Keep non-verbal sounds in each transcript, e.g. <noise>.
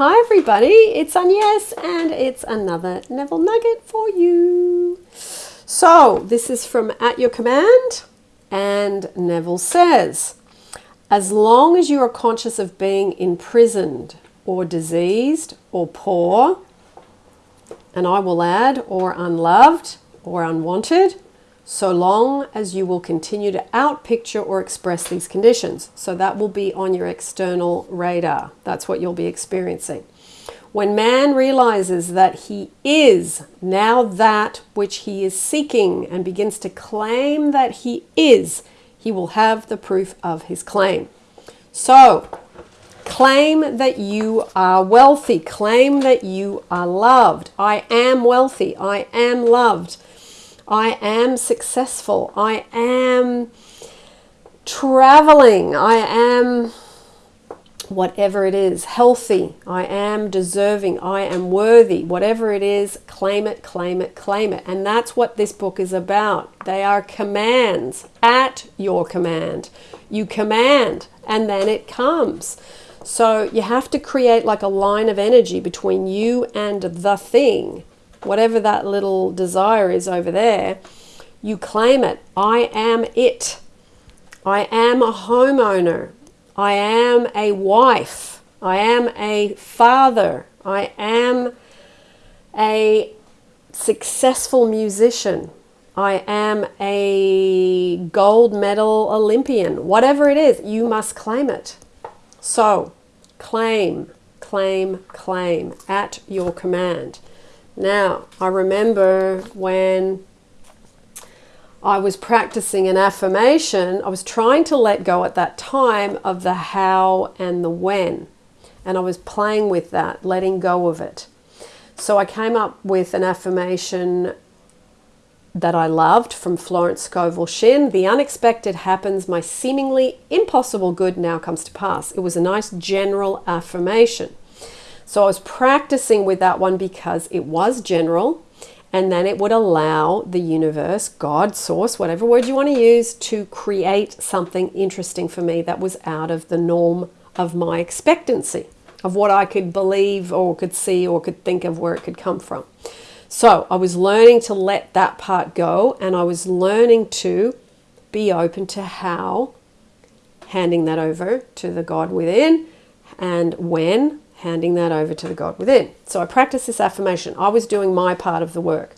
Hi, everybody. It's Agnes, and it's another Neville Nugget for you. So, this is from At Your Command, and Neville says, As long as you are conscious of being imprisoned, or diseased, or poor, and I will add, or unloved, or unwanted, so long as you will continue to outpicture or express these conditions. So that will be on your external radar. That's what you'll be experiencing. When man realizes that he is now that which he is seeking and begins to claim that he is, he will have the proof of his claim. So, claim that you are wealthy, claim that you are loved. I am wealthy, I am loved. I am successful. I am traveling. I am whatever it is, healthy. I am deserving. I am worthy. Whatever it is, claim it, claim it, claim it. And that's what this book is about. They are commands at your command. You command and then it comes. So you have to create like a line of energy between you and the thing whatever that little desire is over there, you claim it. I am it. I am a homeowner. I am a wife. I am a father. I am a successful musician. I am a gold medal Olympian. Whatever it is, you must claim it. So, claim, claim, claim at your command. Now, I remember when I was practicing an affirmation, I was trying to let go at that time of the how and the when. And I was playing with that, letting go of it. So I came up with an affirmation that I loved from Florence Scovel Shinn. The unexpected happens, my seemingly impossible good now comes to pass. It was a nice general affirmation. So I was practicing with that one because it was general and then it would allow the universe, God, source, whatever word you want to use, to create something interesting for me that was out of the norm of my expectancy, of what I could believe or could see or could think of where it could come from. So I was learning to let that part go and I was learning to be open to how handing that over to the God within and when handing that over to the God within. So I practice this affirmation. I was doing my part of the work.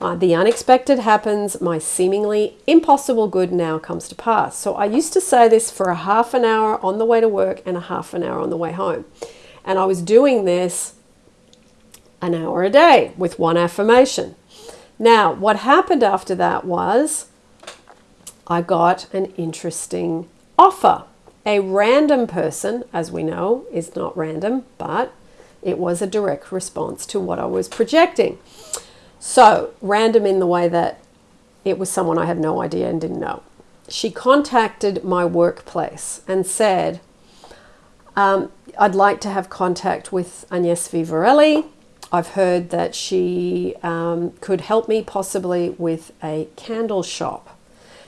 Uh, the unexpected happens, my seemingly impossible good now comes to pass. So I used to say this for a half an hour on the way to work and a half an hour on the way home. And I was doing this an hour a day with one affirmation. Now, what happened after that was I got an interesting offer a random person, as we know, is not random, but it was a direct response to what I was projecting. So, random in the way that it was someone I had no idea and didn't know. She contacted my workplace and said, um, I'd like to have contact with Agnes Vivarelli. I've heard that she um, could help me possibly with a candle shop.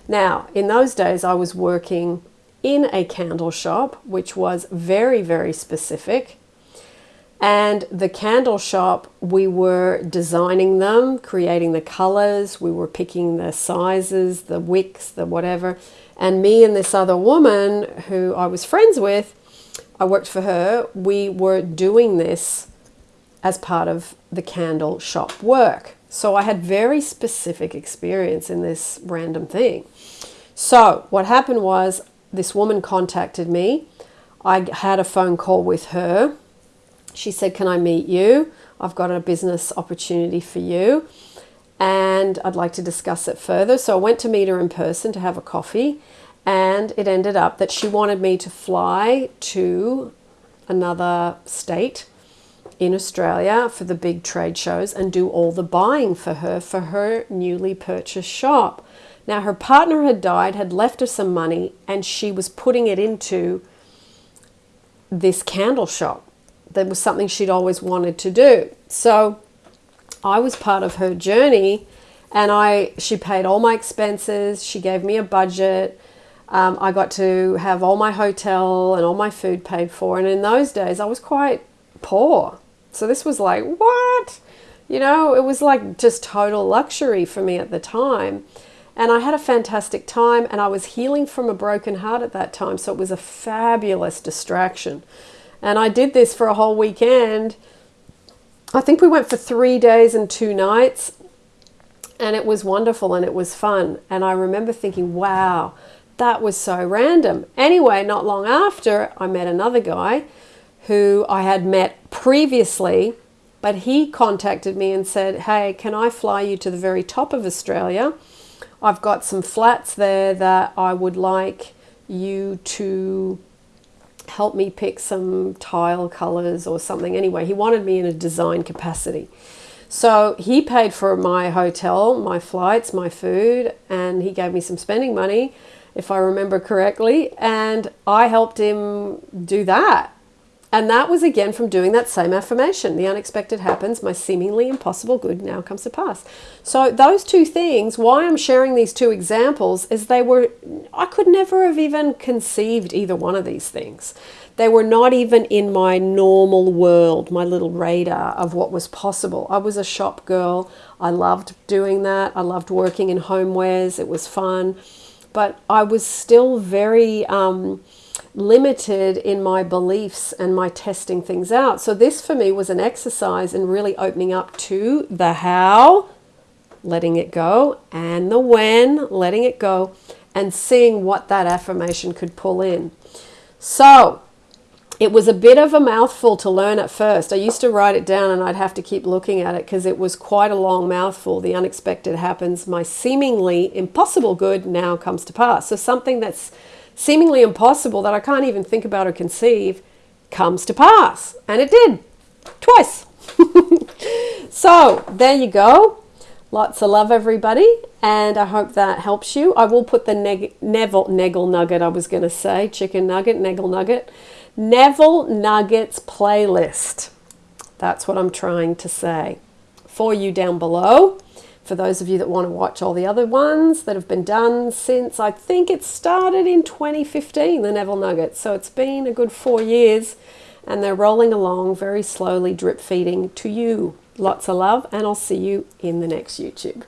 Now, in those days, I was working in a candle shop, which was very, very specific. And the candle shop, we were designing them, creating the colors, we were picking the sizes, the wicks, the whatever. And me and this other woman who I was friends with, I worked for her, we were doing this as part of the candle shop work. So I had very specific experience in this random thing. So what happened was this woman contacted me. I had a phone call with her. She said, Can I meet you? I've got a business opportunity for you and I'd like to discuss it further. So I went to meet her in person to have a coffee, and it ended up that she wanted me to fly to another state in Australia for the big trade shows and do all the buying for her for her newly purchased shop. Now, her partner had died, had left her some money, and she was putting it into this candle shop. That was something she'd always wanted to do. So I was part of her journey, and I she paid all my expenses. She gave me a budget. Um, I got to have all my hotel and all my food paid for. And in those days, I was quite poor. So this was like, what? You know, it was like just total luxury for me at the time. And I had a fantastic time and I was healing from a broken heart at that time. So it was a fabulous distraction. And I did this for a whole weekend. I think we went for three days and two nights. And it was wonderful and it was fun. And I remember thinking, wow, that was so random. Anyway, not long after, I met another guy who I had met previously, but he contacted me and said, Hey, can I fly you to the very top of Australia? I've got some flats there that I would like you to help me pick some tile colors or something. Anyway, he wanted me in a design capacity. So he paid for my hotel, my flights, my food, and he gave me some spending money, if I remember correctly. And I helped him do that. And that was again from doing that same affirmation. The unexpected happens, my seemingly impossible good now comes to pass. So, those two things, why I'm sharing these two examples is they were, I could never have even conceived either one of these things. They were not even in my normal world, my little radar of what was possible. I was a shop girl. I loved doing that. I loved working in homewares. It was fun. But I was still very, um, limited in my beliefs and my testing things out. So, this for me was an exercise in really opening up to the how, letting it go, and the when, letting it go, and seeing what that affirmation could pull in. So, it was a bit of a mouthful to learn at first. I used to write it down and I'd have to keep looking at it because it was quite a long mouthful. The unexpected happens, my seemingly impossible good now comes to pass. So, something that's seemingly impossible that I can't even think about or conceive comes to pass. And it did twice. <laughs> so there you go. Lots of love, everybody, and I hope that helps you. I will put the neg- Neville Neggle Nugget, I was going to say, chicken nugget, Neggle Nugget, Neville Nuggets playlist. That's what I'm trying to say for you down below for those of you that want to watch all the other ones that have been done since I think it started in 2015, the Neville Nuggets. So it's been a good four years and they're rolling along very slowly, drip feeding to you. Lots of love, and I'll see you in the next YouTube.